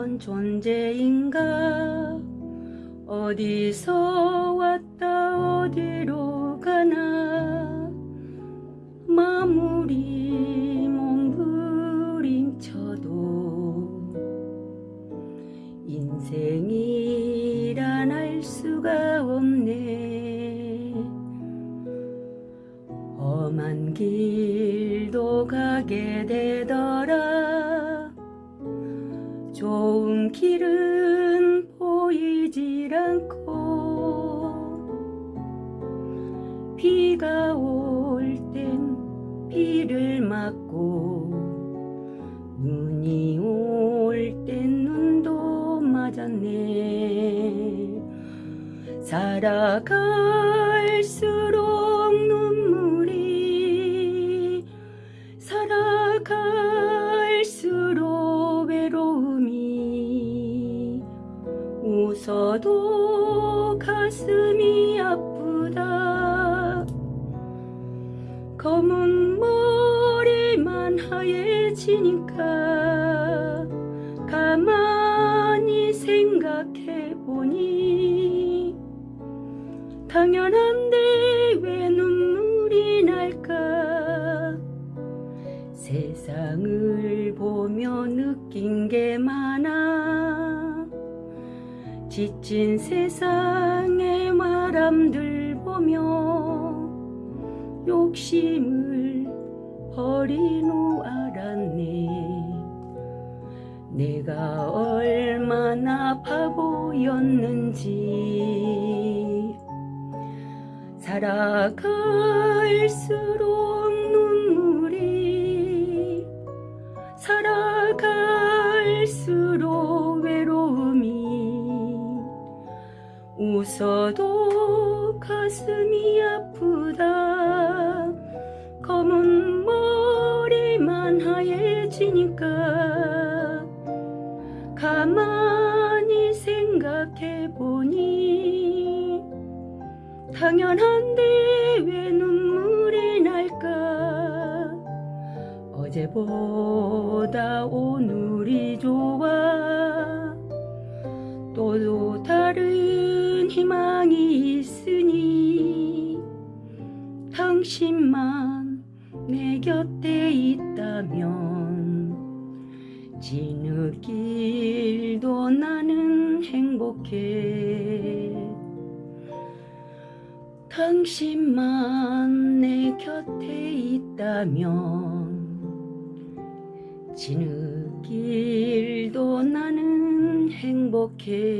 어떤 존재인가? 어디서 왔다 어디로 가나? 마무리 몸부림쳐도 인생이란 알 수가 없네. 험한 길도 가게 되더라 길은 보이질 않고 비가 올 땐 비를 맞고 눈이 올 땐 눈도 맞았네. 살아갈수록 눈 웃어도 가슴이 아프다. 검은 머리만 하얘지니까 가만히 생각해보니 당연한데 왜 눈물이 날까? 세상을 보며 느낀 게 많아 지친 세상의 바람들 보며 욕심을 버린 후 알았네. 내가 얼마나 바보였는지. 살아갈수록 웃어도 가슴이 아프다. 검은 머리만 하얘지니까 가만히 생각해보니 당연한데 왜 눈물이 날까? 어제보다 오늘이 좋아. 또 다른 희망이 있으니 당신만 내 곁에 있다면 지느길도 나는 행복해. 당신만 내 곁에 있다면 지느길도 나는 행복해